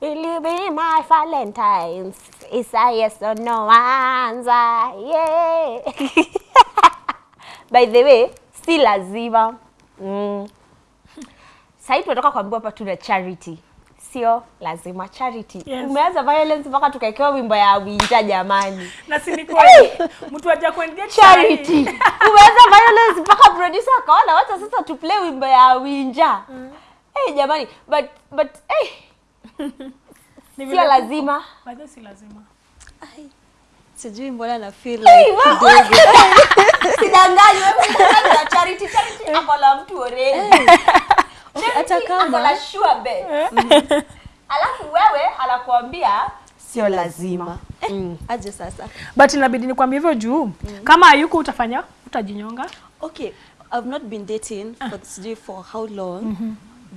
Will you be my Valentine's? Is a yes or no answer? Yeah. By the way, si lazima. Mm. Sasa tunatoka kuambiwa hapa tuna charity. Sio lazima charity. Yes. Umeanza violence mpaka tukaekewa wimbo ya winja jamani. na si ni kweli mtu aja kuendea Charity. Umeanza violence mpaka producer akaona wacha sasa tu play wimbo ya winja. Mm. Eh Hey, jamani, but but eh hey, sio lazima. By si lazima. Ai, sijui mbona na feel Hey, like wa- Sidanganywe wewe na charity charity ako la mtu already. hata Charity ako kama la sure bet. Alafu wewe anakuambia sio lazima. aje sasa. But inabidi nikwambie hivyo juu. Kama hayuko utafanya utajinyonga. Okay i've not been dating for sijui for how long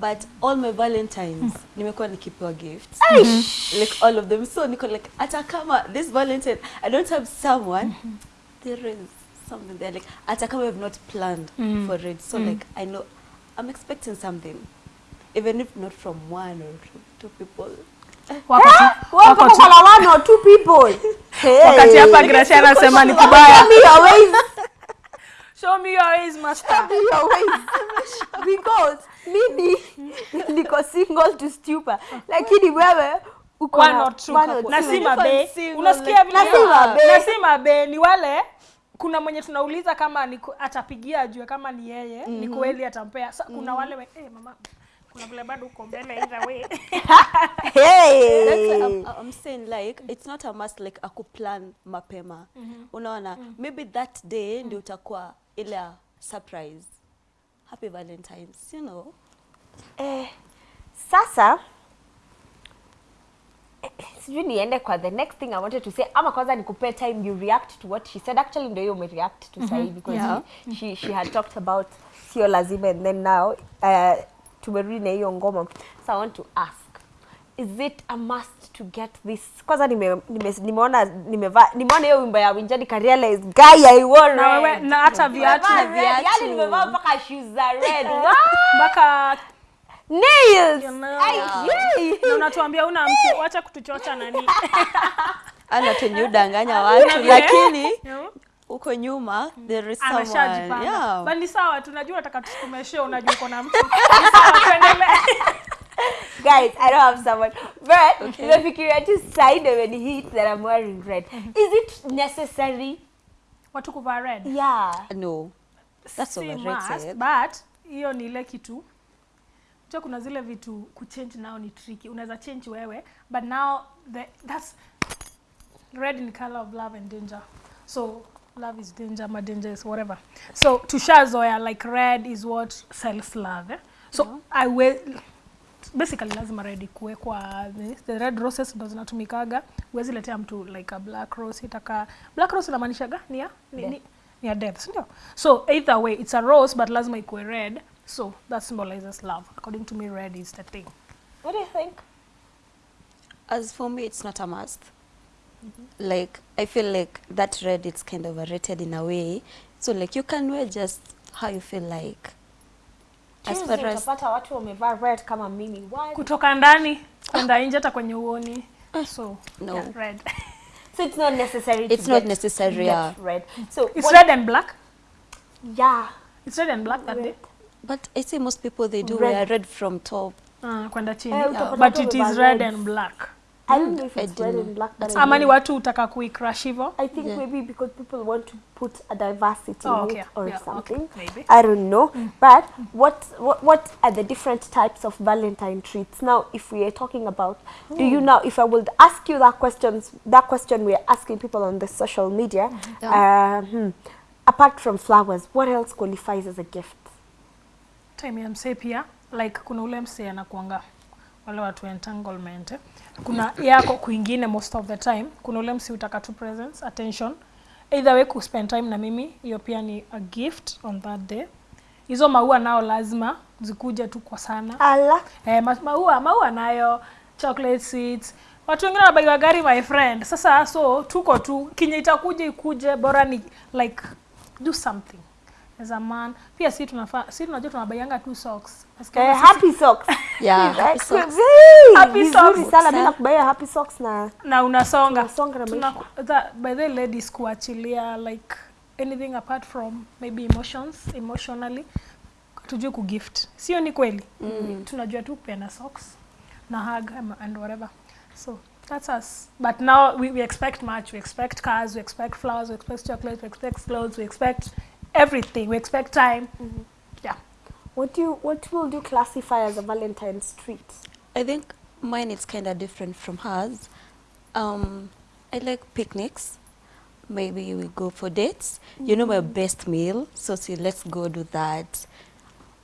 but all my valentines mm. nimekuwa nikipewa gifts. Mm -hmm. like all of them. So niko like hata kama this valentine i don't have someone. Mm -hmm. there is something there. Like hata kama i've not planned mm. for it. So mm. like i know i'm expecting something. Even if not from one or two, people. Wakati hapa Gracia anasema ni kubaya show me your ways. Master. Show me your ways. Because mimi niko single to stupor. Lakini wewe uko na si mabe. unasikia vile? Na si mabe. na ni wale kuna mwenye tunauliza kama ni atapigia ajue kama ni yeye mm -hmm. ni kweli atampea. Sa, kuna wale we, eh, mama kuna vile bado uko mbele either way. That's Hey. I'm, I'm saying like it's not a must like akuplan mapema. Unaona? Maybe that day ndio utakuwa ile surprise happy valentines you know. Eh, sasa sijui niende kwa the next thing I wanted to say ama kwanza nikupe time you react to what she said. Actually ndio hiyo umereact to sahi because Yeah. she, she, she had talked about sio lazima and then now uh, tumerudi na hiyo ngoma. So I want to ask is it a must to get this? Kwanza nime, nime, nimeona nimevaa nimeona hiyo wimbo ya Winjani ka realize guy I wore na wewe na hata viatu na viatu. yani nimevaa mpaka shoes za red. Mpaka nails. Na unatuambia una mtu acha kutuchocha nani? Ana tenye udanganya watu lakini uko huko nyuma there is someone. yeah. Bali sawa tunajua nataka unajua uko na mtu. Sawa tuendelee guys i don't have someone. But nimefikiria tu side when hit that i'm wearing red. Is it necessary? Watu kuvaa red? Yeah. No. That's Si overrated. Said but hiyo ni ile kitu. Unajua kuna zile vitu kuchange nao ni tricky. Unaweza change wewe but now the, that's red in color of love and danger. So love is danger my danger is whatever. So tushazoea like red is what sells love eh? so I will basically lazima red ikuwe kwa the, red roses ndo zinatumikaga. Huwezi letea mtu like a black rose itaka black rose inamaanishaga ni ya ni, ni, ni ya death sindio so either way it's a rose but lazima ikuwe red. So that symbolizes love. According to me red is the thing. What do you think? As for me it's not a must. Like i feel like that red it's kind of overrated in a way. So like you can wear just how you feel like as Tuesday far as utapata watu wamevaa red kama mimi Why? kutoka ndani kwenda nje hata kwenye uoni so No. yeah, red so it's not necessary to It's not get- necessary, get yeah. red so it's what- red and black yeah it's red and black that day but i say most people they do Red. wear red from top uh, kwenda chini uh, yeah. but it is red reds. and black i don't know if it's well red and black but ama ni watu utaka kuicrash hivyo I think Yeah. maybe because people want to put a diversity Oh, in okay. it or Yeah, something okay. Maybe. I don't know. mm. But what, what what are the different types of Valentine treats? Now, if we are talking about, mm. do you know? If I would ask you that questions, that question we are asking people on the social media. Uh, hmm, apart from flowers, what else qualifies as a gift? time ya msee pia like kuna ule msee anakuanga wale watu entanglement. Kuna yako kwingine most of the time. Kuna ule msi utaka tu presence attention. Either way kuspend time na mimi hiyo pia ni a gift on that day. Hizo maua nao lazima zikuja tu kwa sana. Ala. eh, maua maua nayo chocolate seeds. Watu wengine wanabaiwa gari my friend. Sasa so tuko tu. Kinye itakuja ikuje bora ni like do something as a man pia si tunafaa si tunajua tunabaianga tu socks. Eh, sisi- happy socks. Yeah, happy socks. hey, Happy socks. sana. Mimi nakubaya happy socks na na unasonga. Unasonga na Tuna- that, by the ladies kuachilia like anything apart from maybe emotions emotionally tujue kugift. Sio ni kweli. Mm. tunajua tu kupeana socks na hug and whatever. So that's us. But now we, we expect much. We expect cars. We expect flowers. We expect chocolates. We expect clothes. We expect everything we expect time mm-hmm. yeah what do you what will you classify as a Valentine's treat? I think mine is kind of different from hers. Um, I like picnics. Maybe we go for dates. You know my mm. best meal, so see, let's go do that.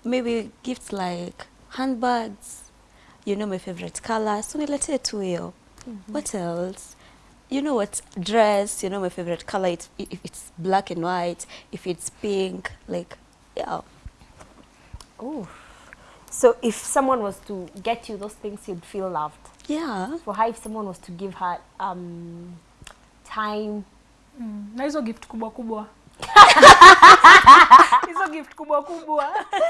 Maybe gifts like handbags. You know my favorite color, so niletee tu hiyo. What else? You know what dress? You know my favorite color. It's, if it's black and white, if it's pink, like yeah. Oh. So if someone was to get you those things you'd feel loved. Yeah. For her if someone was to give her um time mm. na hizo gift kubwa kubwa hizo gift kubwa kubwa.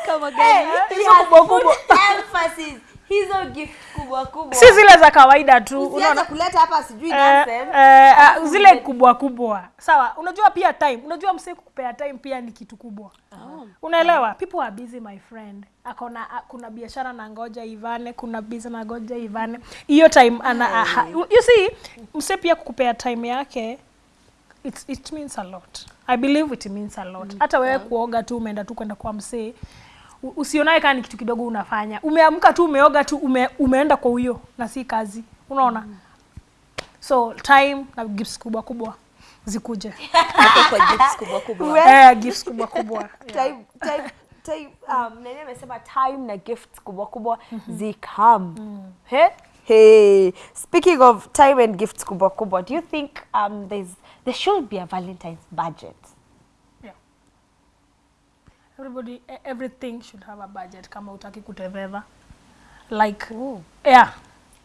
Kama gani? hizo kubwa kubwa. emphasis. Hizo gift kubwa kubwa. Si zile za kawaida tu unaona? kuleta hapa sijui nonsense. eh, uh, zile kubwa kubwa. Sawa unajua pia time. Unajua msee kukupea time pia ni kitu kubwa. Oh. unaelewa? Yeah. people are busy my friend. Akona kuna biashara na ngoja ivane kuna biza na ngoja ivane. Hiyo time ana aha, you see msee pia kukupea time yake it, it means a lot. I believe it means a lot. Mm. hata wewe kuoga tu umeenda tu kwenda kwa msee. Usionae kaa ni kitu kidogo unafanya. Umeamka tu umeoga tu ume, umeenda kwa huyo na si kazi. Unaona? Mm. so time na gifts kubwa kubwa zikuje. Kwa gifts kubwa kubwa. Eh, gifts kubwa kubwa. Time time time um nani amesema time na gifts kubwa kubwa zikam he? Hey. Speaking of time and gifts kubwa kubwa do you think um there's there should be a valentine's budget. Yeah. everybody e- everything should have a budget. Kama utaki kuteveva. Like yeah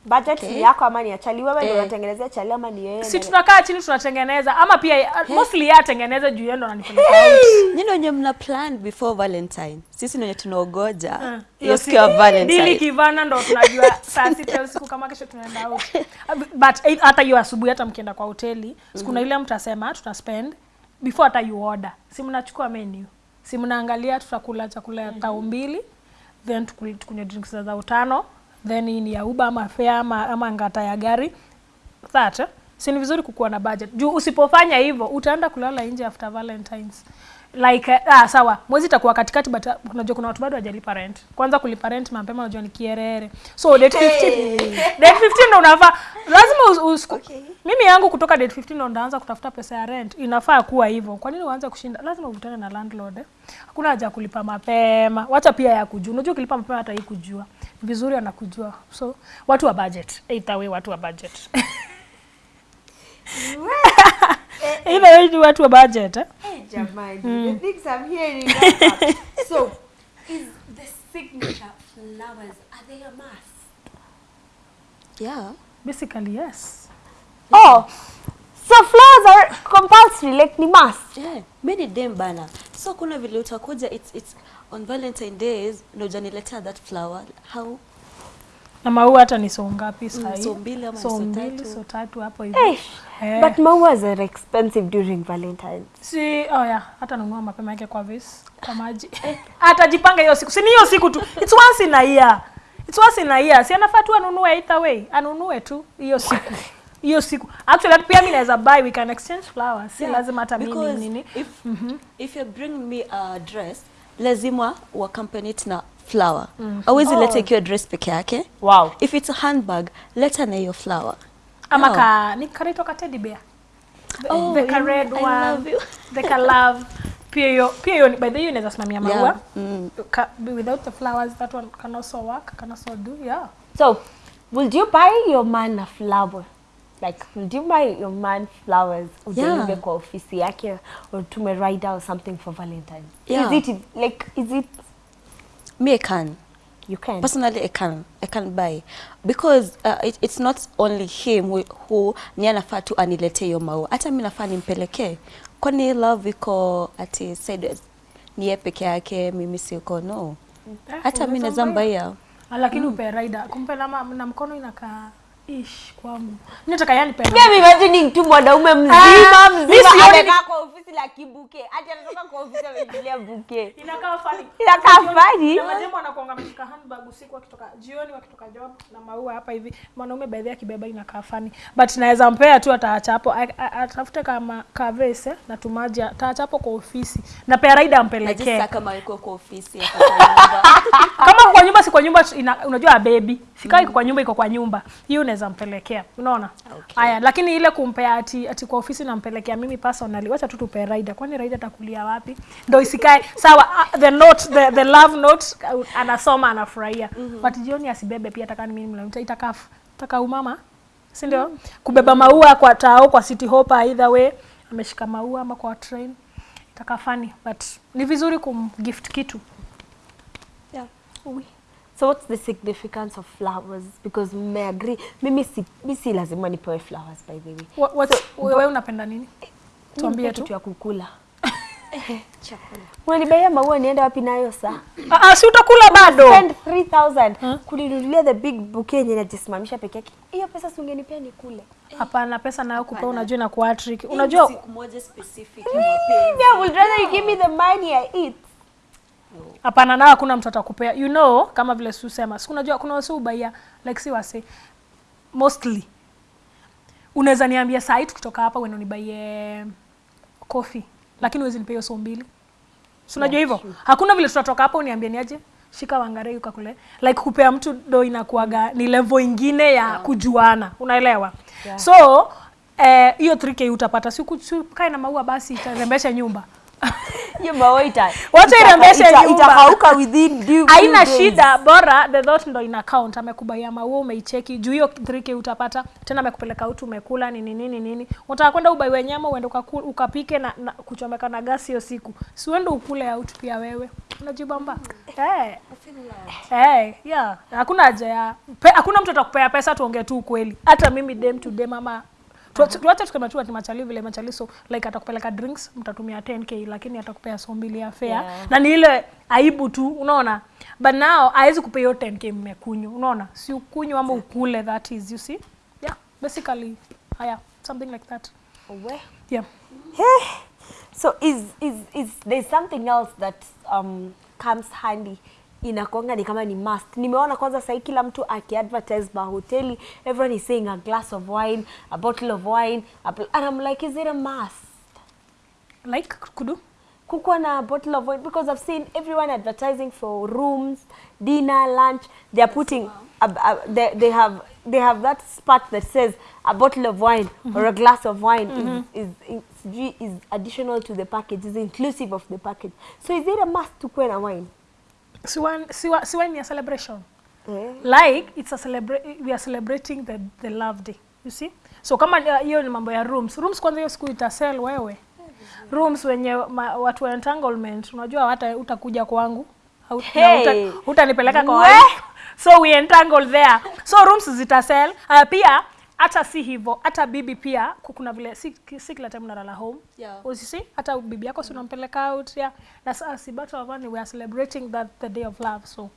budget Okay. yako ama ni ya chali? Wewe ndio Eh. unatengenezea chali ama ni yeye si tunakaa chini tunatengeneza ama pia mostly yeye atengeneze juu yeye ndo ananipeleka out Nyinyi wenye mna plan before Valentine. Sisi ndio wenye tunaogoja. Hiyo hiyo siku ya Valentine. dili kivana ndo tunajua saa sita usiku kama kesho tunaenda out. But eh, hata hiyo asubuhi hata mkienda kwa hoteli sikuna ile mtasema tuta spend before hata you order. Si mnachukua menu. Si mnaangalia tutakula chakula ya tao mbili then tukunywa drinks za tano then hii ni ya uba ama fare ama, ama ngata ya gari. That si ni vizuri kukuwa na budget. Juu usipofanya hivyo utaenda kulala nje after valentines like uh, ah, sawa. Mwezi itakuwa katikati but uh, unajua kuna watu bado hajalipa rent kwanza kulipa rent mapema unajua ni kierere. So date 15 hey. date 15 ndo unafaa. Lazima us, us, Okay. mimi yangu kutoka date 15 ndo ndaanza kutafuta pesa ya rent. Inafaa kuwa hivyo. Kwa nini uanze kushinda? Lazima uvutane na landlord eh? hakuna haja kulipa mapema. Wacha pia ya kujua. Unajua ukilipa mapema hata hii kujua. Vizuri anakujua. So watu wa budget. Either way watu wa budget either way ni watu wa budget eh? Hey, jamani, the things I'm hearing so is the signature flowers are they a must Yeah. basically yes oh so flowers are compulsory like ni must Yeah. many them bana. So kuna vile utakuja it's it's on Valentine days na hujaniletea that flower. How? Na maua hata ni so ngapi sahii. so mbili ama so so mbili tatu. so tatu hapo hivyo Eh, Eh. but mauas are expensive during valentines. Si oh yeah, hata nunua mapema yake kwa vis kwa maji. Atajipanga hiyo siku. Si ni hiyo siku tu. It's once in a year. It's once in a year. Si anafaa tu anunue either way. Anunue tu hiyo siku. Hiyo siku. Actually hata pia mimi naweza buy we can exchange flowers. Si Yeah, lazima hata mimi nini. If, if you bring me a dress, lazima accompany it na flower. mm. Awezi Oh. leta ikiwa dress peke yake. wow If it's a handbag, leta na hiyo flower. ama no. ka ni karito ka teddy bear the, Oh, the ka red I one love you. the ka love pia hiyo pia hiyo by the way hiyo inaweza simamia maua Yeah. Mm. Ka, without the flowers that one can also work can also do yeah so would you buy your man a flower like would you buy your man flowers udelive Yeah. kwa ofisi yake or tume rider or something for valentine Yeah. is it like is it Me, I can. you can Personally, I can. I can buy. Because uh, it, it's not only him who, who ni anafaa tu anilete hiyo maua. Hata mi nafaa nimpelekee. Kwani love iko ati said ni yeye peke yake mimi siko no hata mi unaweza naweza mbaya. Lakini mm. upe rider. kumpe na, na mkono inakaa ish kwangu nataka yani pena. Mimi imagine tu mwanaume mzima Ah, mzima sioni amekaa kwa ofisi la kibuke. Ati anatoka kwa ofisi amejilia buke. inakaa fani. Inakaa fani. Na mademu wanakuanga wameshika handbag usiku akitoka jioni wakitoka job na maua hapa hivi mwanaume baadhi akibeba inakaa fani but naweza mpea tu ataacha hapo atafute kama kavese na tumaji ataacha hapo kwa ofisi na pea raida ampelekee najisa kama yuko kwa ofisi kama kwa nyumba si kwa nyumba unajua baby sikaa iko kwa nyumba iko kwa nyumba hiyo unaweza mpelekea unaona Okay. haya lakini ile kumpea ati, ati kwa ofisi nampelekea mimi personally wacha tu tupe rider. kwani rider atakulia wapi Ndio isikae sawa uh, the note the, the love note uh, anasoma anafurahia Mm -hmm. but jioni asibebe pia takani mimi mlamta itakafu taka umama si ndio Mm -hmm. kubeba maua kwa tao kwa city hopper either way ameshika maua ama kwa train funny but ni vizuri kumgift kitu Yeah. Oui. So what's the significance of flowers? Because me agree. Mimi si, mimi si lazima nipewe flowers by the way. What, what's, wewe unapenda nini? Tuambie tu. kitu ya kukula. Chakula. Unanibaia maua nienda wapi nayo saa? Ah, ah, si utakula bado. Spend 3000 kuninunulia the big bouquet yenye najisimamisha peke yake. Hiyo pesa si ungenipea nikule. Hapana, pesa nayo kupea unajua na kuatrick. Unajua siku moja specific Mimi. I would rather you give me the money I eat. Hapana na hakuna mtu atakupea. You know kama vile susema. Siku unajua kuna wasi ubaia like si wase mostly. Unaweza niambia saa hii tukitoka hapa wewe unibaie coffee lakini uwezi nipea hiyo so mbili. Si unajua hivyo? Hakuna vile tutatoka hapa uniambie niaje shika wangare ukakule. Like kupea mtu do inakuaga ni level ingine ya yeah. kujuana. Unaelewa? Yeah. So eh, hiyo 3k utapata siku kae na maua basi itarembesha nyumba. Haina shida. Bora the thought ndo ina count. Amekubaia maua umeicheki. Juu hiyo 3k utapata. Tena amekupeleka utu umekula nini nini nini. Unataka kwenda ubaiwe nyama uende ukapike na, na kuchomeka na gasi hiyo siku. Si uende ukule out pia wewe. Unajibamba eh. Eh yeah. Hakuna haja ya hakuna mtu atakupea pesa tuongee tu ukweli. Hata mimi dem to dem ama Tu- tuache tukema tu ati machali vile machali so like atakupeleka drinks mtatumia 10k lakini atakupea so mbili ya fare. Yeah. na ni ile aibu tu unaona? But now hawezi kupea hiyo 10k mmekunywa unaona? Si ukunywa ama ukule that is you see? Yeah basically haya something like that. We. yeah. So is is is there's something else that um comes handy inakuanga ni kama ni must. Nimeona kwanza sahii kila mtu akiadvertise mahoteli, everyone is saying a glass of wine, a bottle of wine, a and I'm like, is it a must? like kudu Kukuwa na bottle of wine because I've seen everyone advertising for rooms, dinner, lunch. They are putting a, a, they, they have they have that spot that says a bottle of wine mm -hmm. or a glass of wine mm is, is, is is additional to the package, is inclusive of the package. So is it a must to kuwe na wine? Si wine si wa- si wine a celebration. Mm. like it's a celebrate we are celebrating the, the love day you see? So kama uh, hiyo ni mambo ya rooms. Rooms kwanza hiyo siku itasell wewe. Rooms wenye ma, watu wa entanglement unajua hata utakuja kwangu. Hey. Utanipeleka uta- kwa We! so we entangle there. So rooms zitasell uh, pia hata si hivyo hata bibi pia kuna vile si, si kila time unalala home Yeah. usisi hata bibi yako si unampeleka out yeah. na sasa si battle of one we are celebrating that the day of love so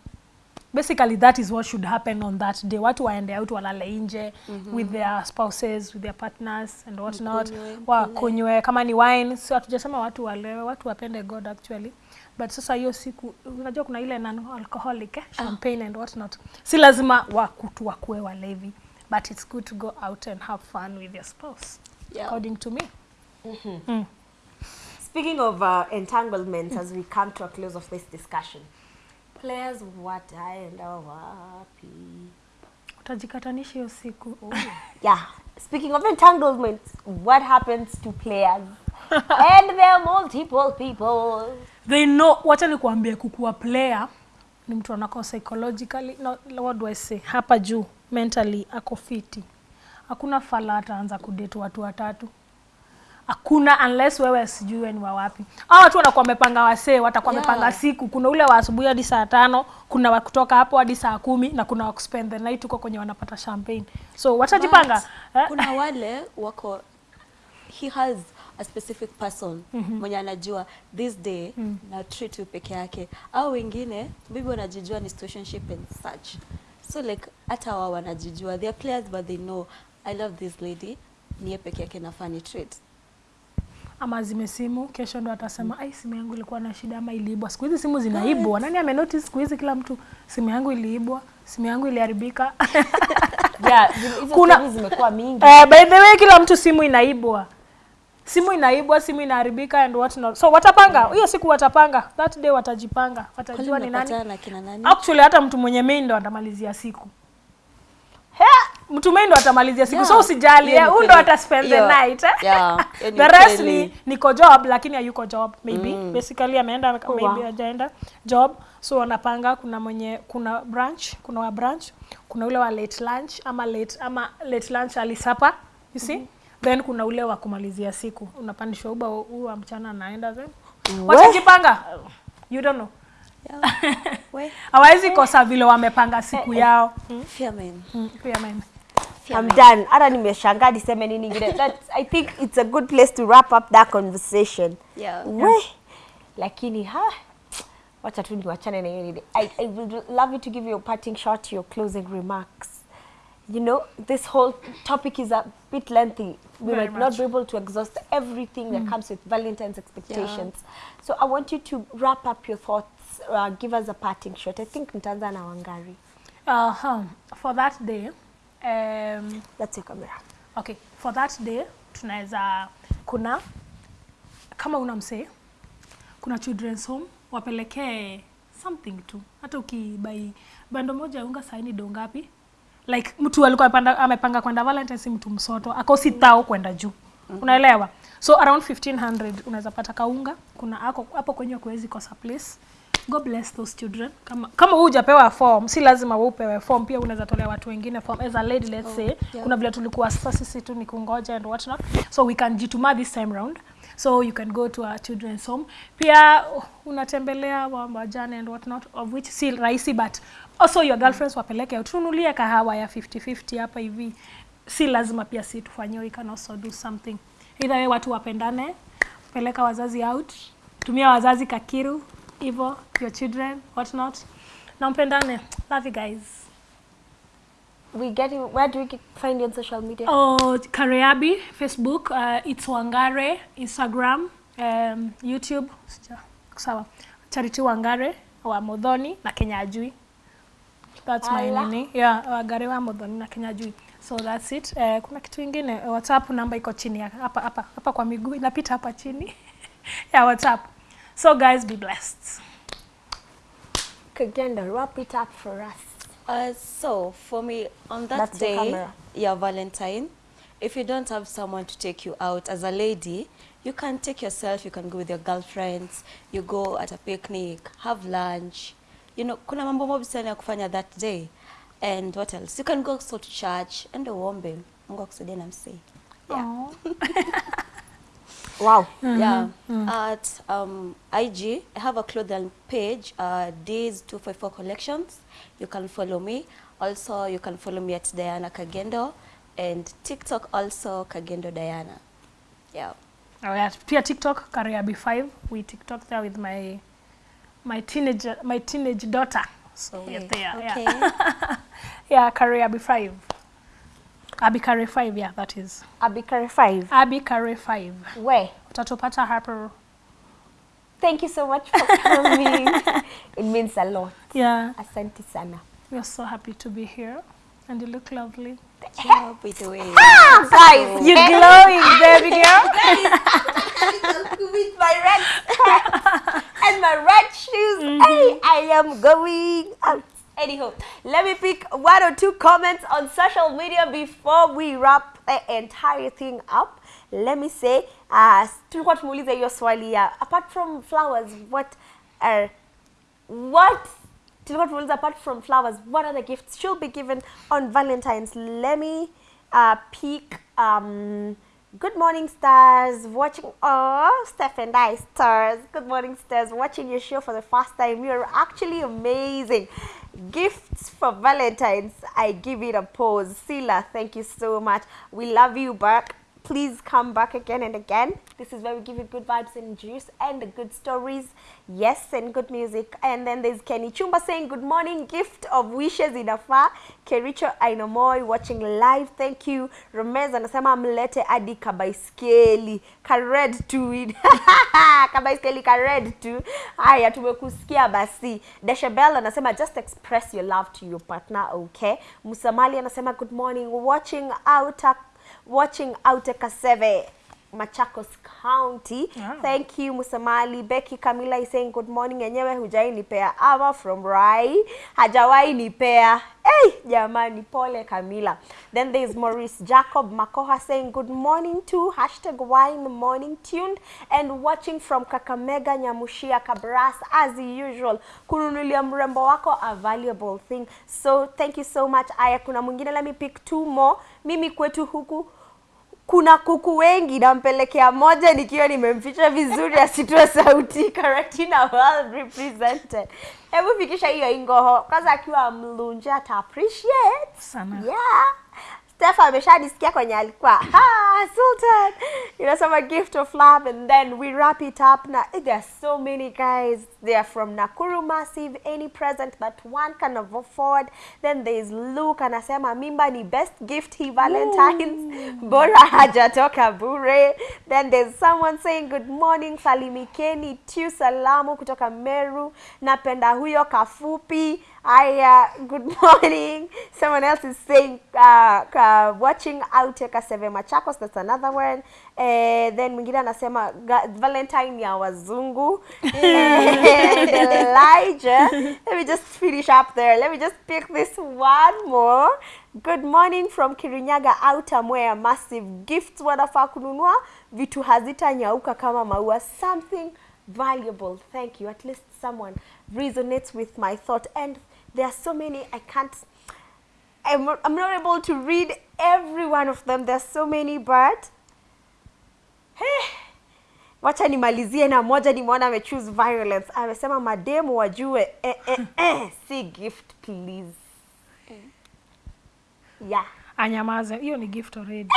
basically that is what should happen on that day watu waende out walale nje mm -hmm. with their spouses with their partners and what not wakunywe kama ni wine so hatujasema watu walewe watu wapende god actually but sasa hiyo siku unajua kuna ile non alcoholic eh? champagne and what not si lazima wakutu wakuwe walevi but it's good to go out and have fun with your spouse Yeah. according to me mm -hmm. mm. Speaking of uh, entanglements, as we come to a close of this discussion, players wataenda wapi? utajikatanisha hiyo siku Yeah. Speaking of entanglements, what happens to players? and there are multiple people. they know wacha nikuambie kukuwa player ni mtu anako psychologically no, what do I say hapa juu mentally ako fiti hakuna fala ataanza kudate watu watatu hakuna unless wewe sijui wewe ni wa wapi hao watu wanakuwa wamepanga wasee watakuwa wamepanga Yeah. siku kuna ule wa asubuhi hadi saa tano kuna wa kutoka hapo hadi saa kumi na kuna wa kuspend the night huko kwenye wanapata champagne so watajipanga eh? kuna wale wako he has a specific person mm -hmm. mwenye anajua this day mm -hmm. na treat you peke yake au wengine maybe wanajijua ni situationship and such so like hata wao wanajijua. They are players but they know i love this lady niye peke yake na funny treat. Ama zime simu kesho ndo atasema ai simu yangu ilikuwa na shida ama iliibwa. Siku hizi simu zinaibwa. Nani amenotice siku hizi kila mtu simu yangu iliibwa simu yangu iliharibika? Yeah, Kuna- zimekuwa mingi. Eh, by the way kila mtu simu inaibwa simu inaibwa simu inaharibika and what not. So watapanga. Hiyo siku watapanga. That day watajipanga. Watajua ni nani. nani? Actually hata mtu mwenye main ndo atamalizia siku. He! mtu main ndo atamalizia siku. Yeah. so usijali huu ndo ata spend the night eh? yeah, the rest ni, ni niko job lakini hayuko job. Maybe. Mm. basically ameenda Oh, maybe wow. hajaenda job. So wanapanga. Kuna mwenye kuna branch kuna wa branch kuna ule wa late lunch ama late ama late lunch alisapa you see then kuna ule wa kumalizia siku unapandishwa uba huu wa mchana anaenda then wachajipanga you don't know hawawezi kosa vile wamepanga siku yao fear men. Mm, pia mimi I'm done. Hata nimeshangaa niseme nini ingine. That I think it's a good place to wrap up that conversation. Yeah. We. Lakini ha wacha tu niwachane na hiyo. I, I would love you to give your parting shot, your closing remarks. You know, this whole topic is a bit lengthy. We Very might much. not be able to exhaust everything mm. that comes with Valentine's expectations. Yeah. So I want you to wrap up your thoughts, uh, give us a parting shot. I think nitaanza na Wangari. uh-huh. for that day um, That's your camera. okay for that day tunaweza kuna kama una msee kuna children's home wapelekee something tu hata ukibai bando moja unga saini do ngapi like mtu alikuwa amepanda- amepanga kwenda valentine si mtu msoto. Akosi tao kwenda juu. Mm. unaelewa? So around 1500 unaweza pata kaunga. Kuna ako hapo kwenye kuwezi kosa place. God bless those children. Kama kama hujapewa form si lazima wewe upewe form. Pia unaweza tolea watu wengine form. As a lady let's say yeah. kuna vile tulikuwa sasa sisi tu ni kungoja and what not. So we can jituma this time round. So you can go to a children's home. Pia unatembelea wa- wajane and what not of which si rahisi but also your girlfriends wapeleke tununulie kahawa ya 50-50 hapa hivi si lazima pia si tufanyiwe we can also do something either way watu wapendane peleka wazazi out tumia wazazi kakiru hivyo your children what not na mpendane love you guys We get you, where do we find you on social media? Oh, Kareabi, Facebook, uh, it's Wangare, Instagram, um, YouTube, sawa. Charity Wangare wa Modhoni na Kenya Ajui. That's my Ala. nini. Yeah, Wangare wa Modhoni na Kenya Jui So that's it. eh, kuna kitu ingine, WhatsApp namba iko chini ya hapa hapa hapa kwa miguu inapita hapa chini. ya WhatsApp. So guys, be blessed. Kagenda, wrap it up for us. Uh, so for me on that That's day, your yeah, Valentine, if you don't have someone to take you out as a lady, you can take yourself. You can go with your girlfriends. You go at a picnic, have lunch. You know, kuna mambo mobi sana ya kufanya that day. And what else? You can go so to church and uombe. Mungu akusaidie na msee. Yeah. Wow. Yeah. At um, IG, I have a clothing page, uh, Days 254 Collections. You can follow me. Also, you can follow me at Diana Kagendo and TikTok also Kagendo Diana. Yeah. Oh, yeah. Pia TikTok, Kariabi 5. We TikTok there with my my teenage my teenage daughter. So we're there. okay. Yeah. yeah, Kariabi 5. Abi Abikare 5, yeah, that is. Abikare 5. Abi Kare 5. Where? Utatupata hapo. Thank you so much for coming. it means a lot. Yeah, Asante sana. we are so happy to be here. And you look lovely. By the way. Ah, guys, You're glowing, baby girl. with my red and my red shoes. Hey, I am going out. Anyhow, let me pick one or two comments on social media before we wrap the entire thing up. Let me say, uh, tulikuwa tumeuliza hiyo swali ya apart from flowers, what are what tulikuwa tumeuliza apart from flowers, what other gifts should be given on Valentine's? Let me uh, pick um, Good morning, stars. Watching, oh, Steph and I, stars. Good morning, stars. Watching your show for the first time. You're actually amazing. Gifts for Valentine's. I give it a pause. Sila, thank you so much. We love you back. Please come back again and again. This is where we give you good vibes and juice and good stories. Yes, and good music. And then there's Kenny Chumba saying good morning, gift of wishes inafaa. Kericho Ainomoi watching live. Thank you. Romez anasema mlete adi kabaiskeli. Kared to it. kabaiskeli kared to. Haya tumekusikia basi. Deshabel anasema just express your love to your partner, okay? Musamali anasema good morning, watching out watching out Kaseve. Machakos County. Wow. Thank you Musamali. Becky Camila is saying good morning. Enyewe hujai nipea ama from Rai. Hajawai nipea. Hey, jamani pole Camila. Then there is Maurice Jacob Makoha saying good morning to hashtag wine morning tuned and watching from Kakamega Nyamushia Kabras as usual. Kununulia mrembo wako a valuable thing. So thank you so much. Aya, kuna mwingine let me pick two more. Mimi kwetu huku kuna kuku wengi nampelekea moja nikiwa nimemficha vizuri asitoe sauti Karatina well represented. Hebu fikisha hiyo ingoho kwanza akiwa mlunja ata appreciate. Sana. yeah Steph ameshadisikia kwenye alikuwa ah, Sultan inasema gift of love and then we wrap it up na there are so many guys they are from Nakuru Massive any present that one can afford then there is Luke anasema mimba ni best gift he Valentine's. Bora hajatoka bure. Then there's someone saying good morning salimikeni tu salamu kutoka Meru napenda huyo kafupi Aya, good morning. Someone else is saying, uh, uh, watching out Kaseve Machakos, that's another one. Eh, then mwingine anasema Valentine ya wazungu. and Elijah. Let me just finish up there. Let me just pick this one more. Good morning from Kirinyaga Outer Mwea Massive Gifts wanafaa kununua vitu hazitanyauka kama maua something valuable. Thank you. At least someone resonates with my thought. And there are so many I can't. I'm, I'm not able to read every one of them. There's so many, but hey, wacha nimalizie na moja nimeona amechoose violence. Amesema mademu wajue eh, eh, eh, si gift please. Yeah. anyamaze hiyo ni gift already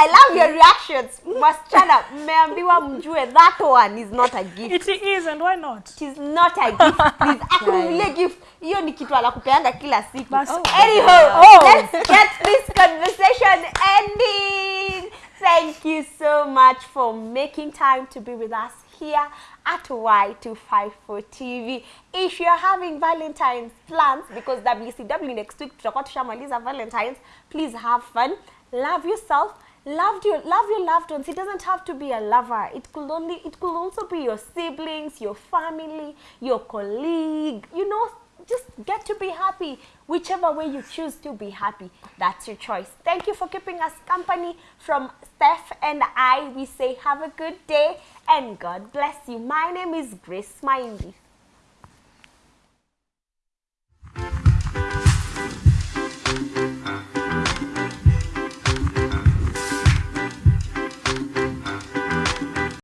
I love your reactions. Wasichana, mmeambiwa mjue that one is not a gift. it is and why not It is not a gift, please. Akununulie gift. Hiyo ni kitu anakupeanga kila siku. Oh, Anyhow, Oh. let's get this conversation ending. Thank you so much for making time to be with us here at Y254 TV. If you're having Valentine's plans, because WCW next week tutakuwa tushamaliza Valentine's, please have fun. Love yourself. Loved your love your loved ones. It doesn't have to be a lover. It could only it could also be your siblings, your family, your colleague. You know, just get to be happy whichever way you choose to be happy that's your choice thank you for keeping us company from steph and i we say have a good day and god bless you my name is grace Mindy.